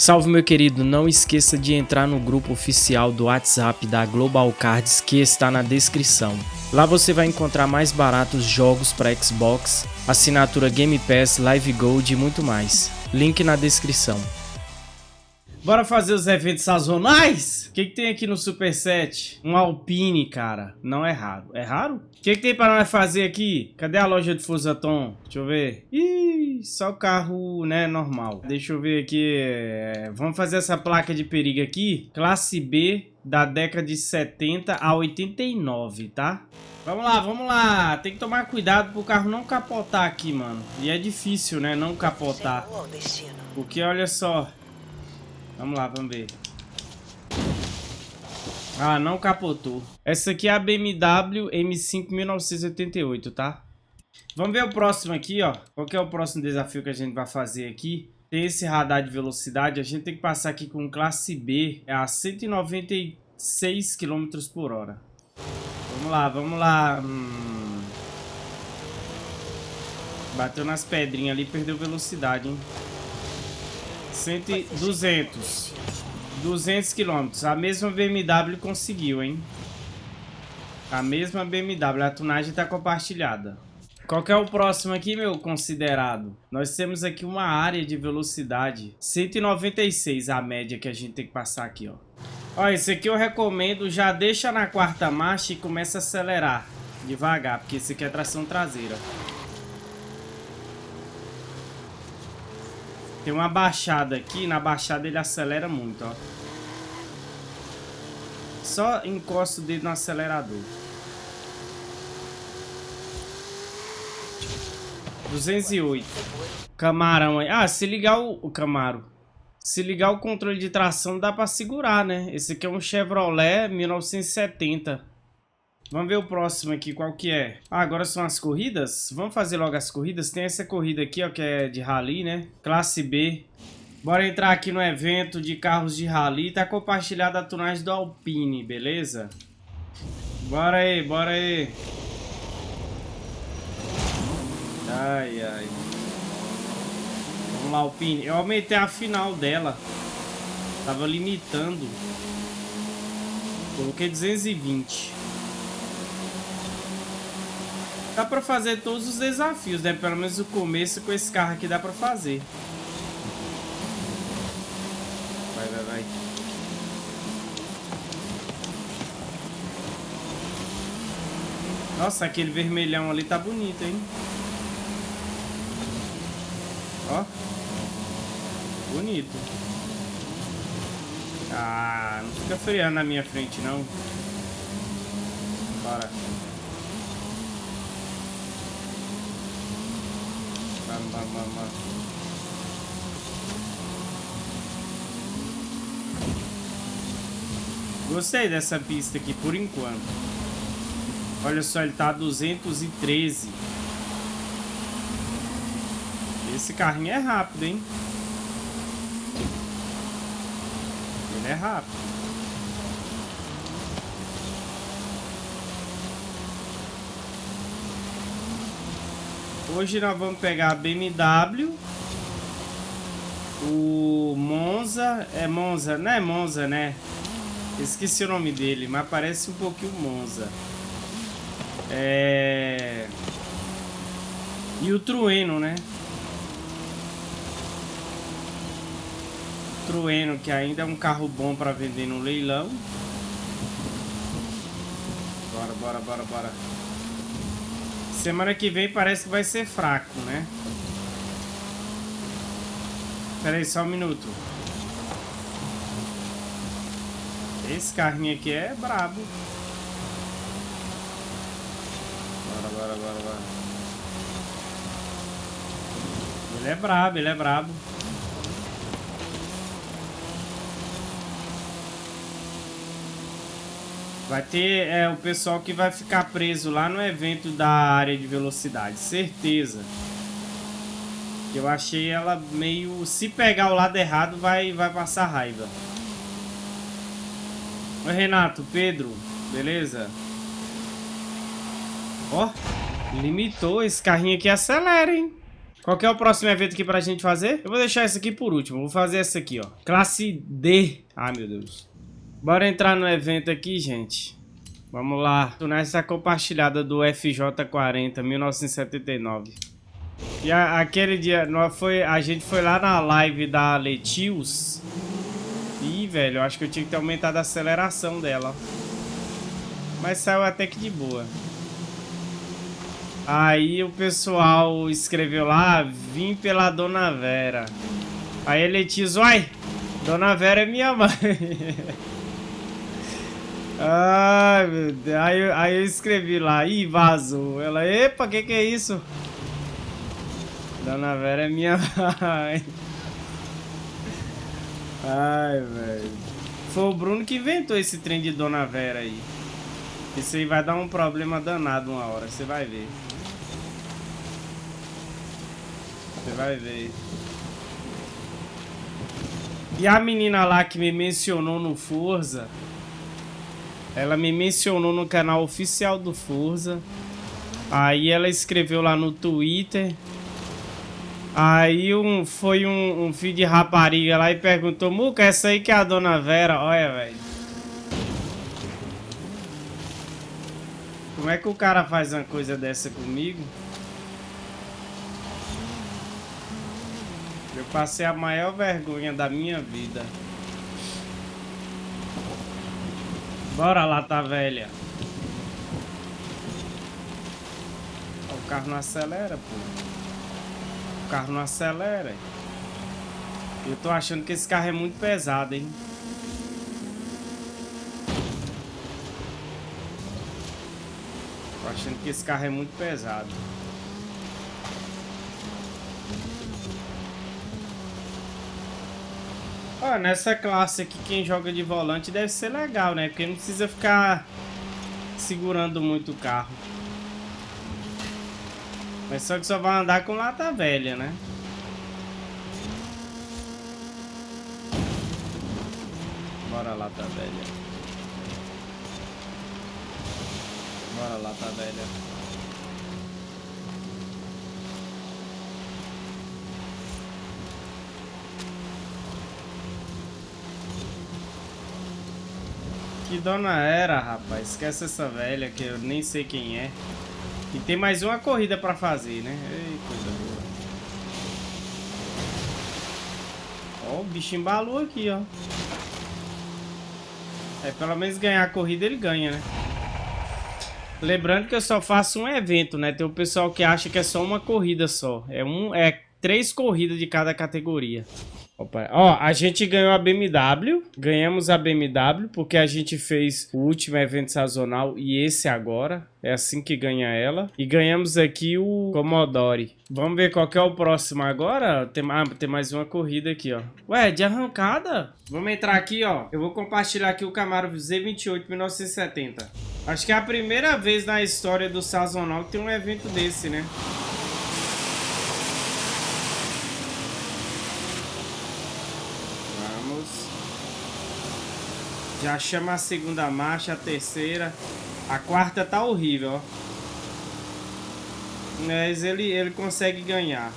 Salve meu querido, não esqueça de entrar no grupo oficial do WhatsApp da Global Cards que está na descrição. Lá você vai encontrar mais baratos jogos para Xbox, assinatura Game Pass, Live Gold e muito mais. Link na descrição. Bora fazer os eventos sazonais? O que, que, tem aqui no Super Set? Um Alpine, cara. Não é raro. É raro? O que, que, tem para nós fazer aqui? Cadê a loja de Fusaton? Deixa eu ver. Ih, só o carro, né, normal. Deixa eu ver aqui. É... Vamos fazer essa placa de perigo aqui. Classe B da década de 70 a 89, tá? Vamos lá, vamos lá. Tem que tomar cuidado pro carro não capotar aqui, mano. E é difícil, né, não capotar. Porque, olha só... Vamos lá, vamos ver. Ah, não capotou. Essa aqui é a BMW M5 1988, tá? Vamos ver o próximo aqui, ó. Qual que é o próximo desafio que a gente vai fazer aqui? Tem esse radar de velocidade. A gente tem que passar aqui com classe B. É a 196 km por hora. Vamos lá, vamos lá. Hum... Bateu nas pedrinhas ali, perdeu velocidade, hein? 100, 200. 200 quilômetros. A mesma BMW conseguiu, hein? A mesma BMW. A tunagem está compartilhada. Qual que é o próximo aqui, meu considerado? Nós temos aqui uma área de velocidade. 196 a média que a gente tem que passar aqui, ó. Ó, esse aqui eu recomendo. Já deixa na quarta marcha e começa a acelerar. Devagar, porque esse aqui é tração traseira. Tem uma baixada aqui, na baixada ele acelera muito, ó. Só encosta o dedo no acelerador. 208. Camarão aí. Ah, se ligar o, o Camaro. Se ligar o controle de tração dá pra segurar, né? Esse aqui é um Chevrolet 1970. Vamos ver o próximo aqui, qual que é? Ah, agora são as corridas? Vamos fazer logo as corridas. Tem essa corrida aqui, ó, que é de rally, né? Classe B. Bora entrar aqui no evento de carros de rally. Tá compartilhada a tunagem do Alpine, beleza? Bora aí, bora aí. Ai, ai. Vamos lá, Alpine. Eu aumentei a final dela. Tava limitando. Coloquei 220. Dá pra fazer todos os desafios, né? Pelo menos o começo com esse carro aqui dá pra fazer. Vai, vai, vai. Nossa, aquele vermelhão ali tá bonito, hein? Ó. Bonito. Ah, não fica freando na minha frente, não. Bora. Gostei dessa pista aqui por enquanto. Olha só, ele tá a 213. Esse carrinho é rápido, hein? Ele é rápido. Hoje nós vamos pegar a BMW. O Monza. É Monza, não é Monza, né? Esqueci o nome dele, mas parece um pouquinho Monza. É... E o Trueno, né? Trueno, que ainda é um carro bom para vender no leilão. Bora, bora, bora, bora. Semana que vem parece que vai ser fraco, né? Pera aí, só um minuto. Esse carrinho aqui é brabo. Bora, bora, bora, bora. Ele é brabo, ele é brabo. Vai ter é, o pessoal que vai ficar preso lá no evento da área de velocidade, certeza. Eu achei ela meio... Se pegar o lado errado, vai, vai passar raiva. Oi, Renato, Pedro, beleza? Ó, limitou. Esse carrinho aqui acelera, hein? Qual que é o próximo evento aqui pra gente fazer? Eu vou deixar esse aqui por último. Vou fazer essa aqui, ó. Classe D. Ai, meu Deus. Bora entrar no evento aqui, gente. Vamos lá. Nessa compartilhada do FJ40, 1979. E a, aquele dia, nós foi, a gente foi lá na live da Letius. Ih, velho, eu acho que eu tinha que ter aumentado a aceleração dela. Mas saiu até que de boa. Aí o pessoal escreveu lá, vim pela Dona Vera. Aí ele diz, uai, Dona Vera é minha mãe. Ai, meu Deus. Aí, aí eu escrevi lá, ih, vazou. Ela, epa, que que é isso? Dona Vera é minha mãe. Ai, velho. Foi o Bruno que inventou esse trem de Dona Vera aí. Isso aí vai dar um problema danado uma hora, você vai ver. Você vai ver. E a menina lá que me mencionou no Forza, ela me mencionou no canal oficial do Forza. Aí ela escreveu lá no Twitter. Aí um, foi um, um filho de rapariga lá e perguntou, Muca, essa aí que é a Dona Vera? Olha, velho. Como é que o cara faz uma coisa dessa comigo? Eu passei a maior vergonha da minha vida. Bora lá, tá velha. O carro não acelera, pô. O carro não acelera. Eu tô achando que esse carro é muito pesado, hein. Tô achando que esse carro é muito pesado. Ó, nessa classe aqui, quem joga de volante deve ser legal, né? Porque não precisa ficar segurando muito o carro. Mas só que só vai andar com lata velha, né? Bora lata velha. Bora lata velha. Que dona era, rapaz? Esquece essa velha que eu nem sei quem é. E tem mais uma corrida pra fazer, né? Ei, coisa boa. Ó, o bicho embalou aqui, ó. É, pelo menos ganhar a corrida ele ganha, né? Lembrando que eu só faço um evento, né? Tem o pessoal que acha que é só uma corrida só. É, um, é três corridas de cada categoria. Opa. Ó, a gente ganhou a BMW, ganhamos a BMW porque a gente fez o último evento sazonal e esse agora. É assim que ganha ela. E ganhamos aqui o Commodore. Vamos ver qual que é o próximo agora. Tem, ah, tem mais uma corrida aqui, ó. Ué, de arrancada? Vamos entrar aqui, ó. Eu vou compartilhar aqui o Camaro Z28 1970. Acho que é a primeira vez na história do sazonal que tem um evento desse, né? Já chama a segunda marcha, a terceira. A quarta tá horrível, ó. Mas ele, ele consegue ganhar.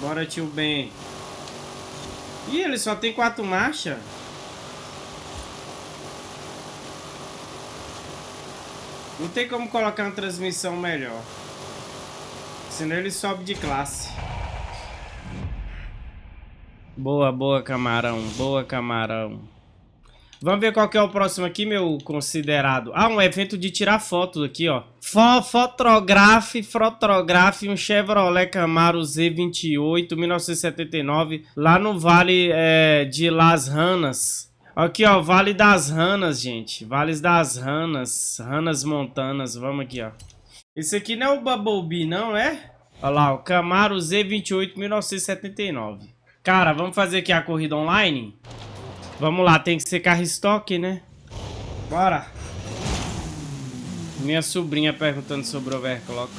Bora, tio Ben. Ih, ele só tem quatro marchas? Não tem como colocar uma transmissão melhor. Senão ele sobe de classe. Boa, boa, camarão. Boa, camarão. Vamos ver qual que é o próximo aqui, meu considerado. Ah, um evento de tirar fotos aqui, ó. Fo fotografe, fotografe um Chevrolet Camaro Z28, 1979, lá no Vale é, de Las Ranas. Aqui, ó, Vale das Ranas, gente. Vales das Ranas, Ranas Montanas. Vamos aqui, ó. Esse aqui não é o Bumblebee, não é? Olha lá, o Camaro Z28, 1979. Cara, vamos fazer aqui a corrida online? Vamos lá, tem que ser carro estoque, né? Bora! Minha sobrinha perguntando sobre o overclock.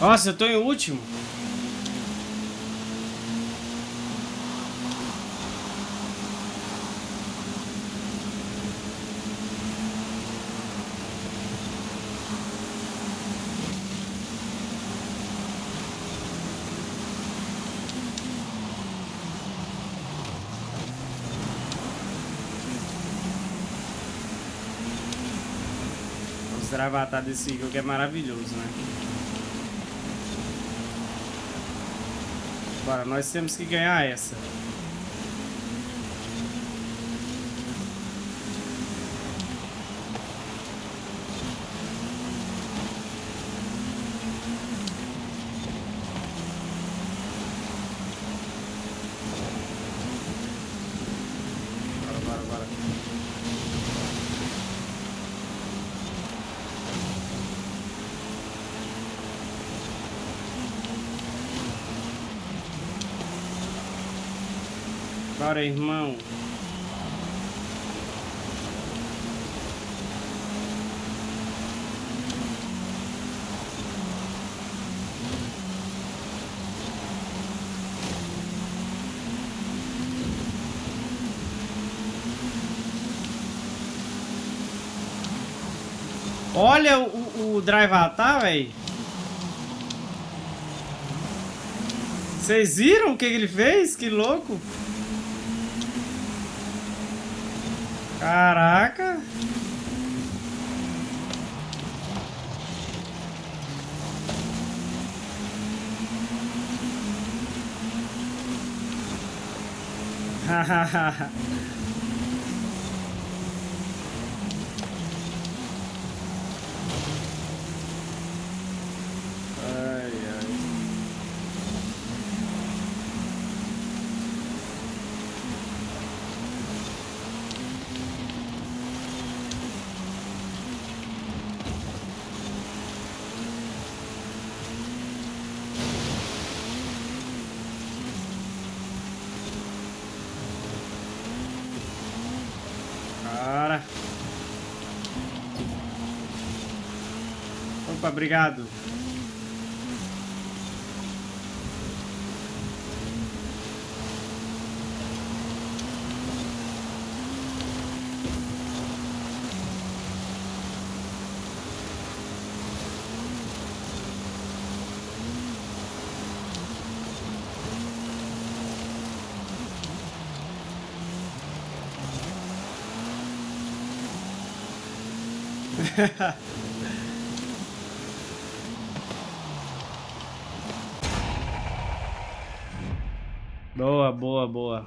Nossa, eu tô em último. Avatar desse jogo é maravilhoso, né? Bora, nós temos que ganhar essa. Bora, irmão. Olha o, o Drive tá, velho. Vocês viram o que ele fez? Que louco. Caraca! Hahaha. Opa, obrigado. boa, boa, boa.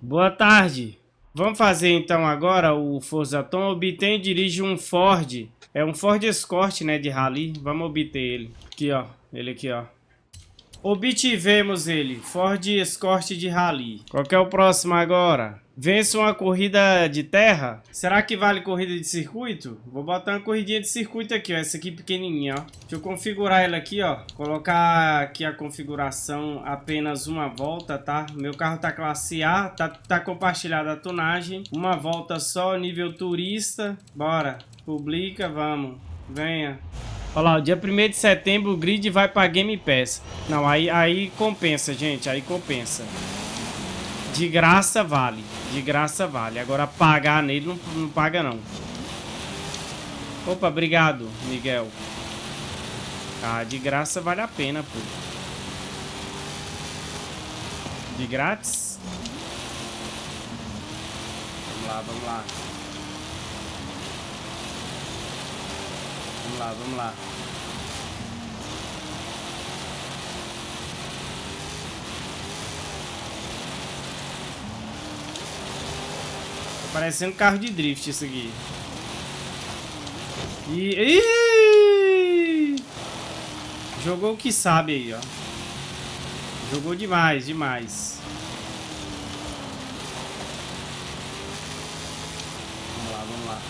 Boa tarde. Vamos fazer então agora o Forza Tom. Obtém e dirige um Ford. É um Ford Escort, né, de rally. Vamos obter ele. Aqui, ó. Ele aqui, ó. Obtivemos ele. Ford Escort de rally. Qual que é o próximo agora? Vence uma corrida de terra? Será que vale corrida de circuito? Vou botar uma corridinha de circuito aqui, ó. Essa aqui pequenininha, ó. Deixa eu configurar ela aqui, ó. Colocar aqui a configuração apenas uma volta, tá? Meu carro tá classe A, tá, tá compartilhada a tonagem. Uma volta só, nível turista. Bora. Publica, vamos. Venha. Olha lá, dia 1 de setembro o grid vai pra Game Pass. Não, aí, aí compensa, gente. Aí compensa. De graça vale. De graça vale. Agora pagar nele não, não paga não. Opa, obrigado, Miguel. Ah, de graça vale a pena, pô. De grátis? Vamos lá, vamos lá. Lá, vamos lá. Parecendo carro de drift isso aqui. E... Ih! Jogou o que sabe aí, ó. Jogou demais, demais. Vamos lá, vamos lá.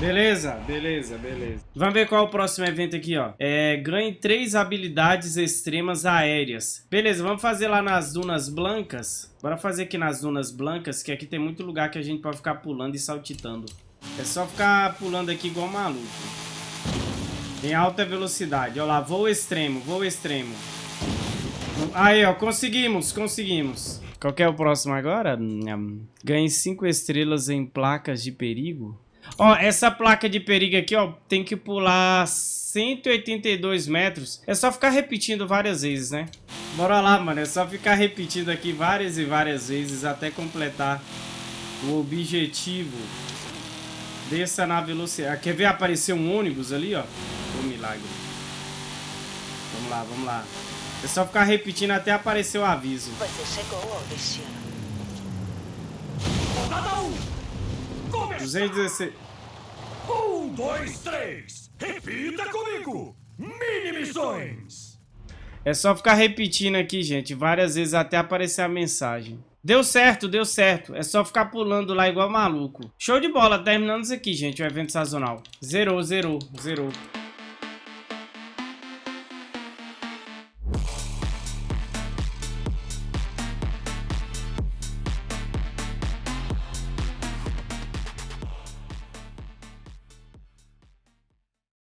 Beleza, beleza, beleza. Vamos ver qual é o próximo evento aqui, ó. É, ganhe três habilidades extremas aéreas. Beleza, vamos fazer lá nas Dunas Blancas. Bora fazer aqui nas Dunas Blancas, que aqui tem muito lugar que a gente pode ficar pulando e saltitando. É só ficar pulando aqui igual maluco. Em alta velocidade. Olha lá, voo extremo, voo extremo. Aí, ó, conseguimos, conseguimos. Qual é o próximo agora? Ganhe cinco estrelas em placas de perigo. Ó, essa placa de perigo aqui, ó, tem que pular 182 metros. É só ficar repetindo várias vezes, né? Bora lá, mano. É só ficar repetindo aqui várias e várias vezes até completar o objetivo. Desça na velocidade. Quer ver aparecer um ônibus ali, ó? O milagre. Vamos lá, vamos lá. É só ficar repetindo até aparecer o aviso. Você chegou ao destino. Rodada 1. Começar. 216. Um, dois, três. Repita comigo. Mini missões. É só ficar repetindo aqui, gente, várias vezes até aparecer a mensagem. Deu certo, deu certo. É só ficar pulando lá igual maluco. Show de bola, terminando isso aqui, gente, o evento sazonal. Zerou, zerou, zerou.